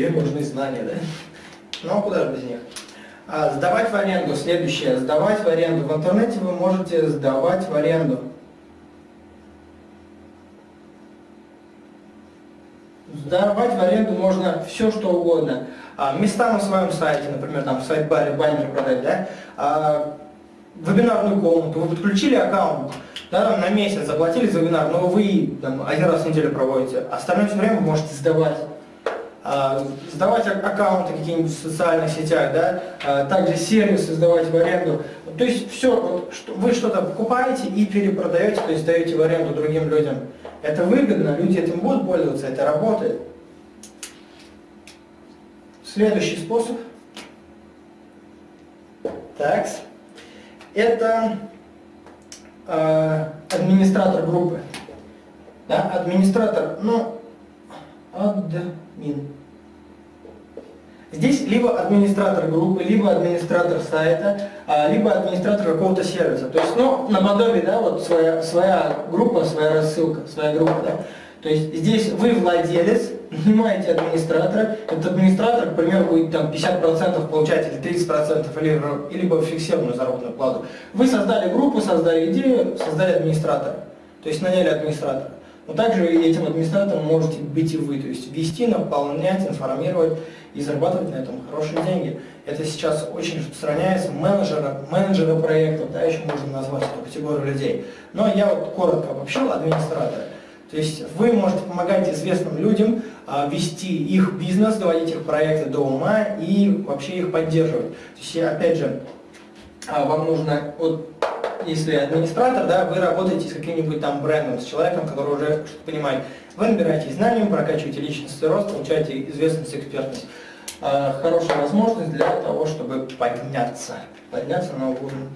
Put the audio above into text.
Везде нужны знания, да? Ну, а куда же без них? А, сдавать в аренду. Следующее. Сдавать в аренду. В интернете вы можете сдавать в аренду. Сдавать в аренду можно все, что угодно. А, места на своем сайте, например, там в сайт-баре баннеры продать, да? А, вебинарную комнату, вы подключили аккаунт, да, на месяц заплатили за вебинар, но вы там, один раз в неделю проводите, остальное время вы можете сдавать. А, сдавать аккаунты какие-нибудь в социальных сетях, да, а, также сервисы сдавать в аренду. То есть все, вот, что, вы что-то покупаете и перепродаете, то есть даете в аренду другим людям. Это выгодно, люди этим будут пользоваться, это работает. Следующий способ. Так. Это э, администратор группы. Да, администратор, ну, админ. Здесь либо администратор группы, либо администратор сайта, а, либо администратор какого-то сервиса. То есть, ну, наподобие, да, вот своя, своя группа, своя рассылка, своя группа, да. То есть здесь вы владелец, нанимаете администратора, этот администратор, к примеру, будет там 50% получать или 30% или, либо фиксированную заработную плату. Вы создали группу, создали идею, создали администратора. То есть наняли администратора. Но также этим администратором можете быть и вы, то есть вести, наполнять, информировать и зарабатывать на этом хорошие деньги. Это сейчас очень распространяется, менеджера, менеджера проектов, да, еще можно назвать эту категорию людей. Но я вот коротко обобщил администратора. То есть вы можете помогать известным людям а, вести их бизнес, доводить их проекты до ума и вообще их поддерживать. То есть, опять же, а, вам нужно, вот, если администратор, да, вы работаете с каким-нибудь там брендом, с человеком, который уже что-то понимает. Вы набираете знания, прокачиваете личностный рост, получаете известность, экспертность. А, хорошая возможность для того, чтобы подняться, подняться на уровень.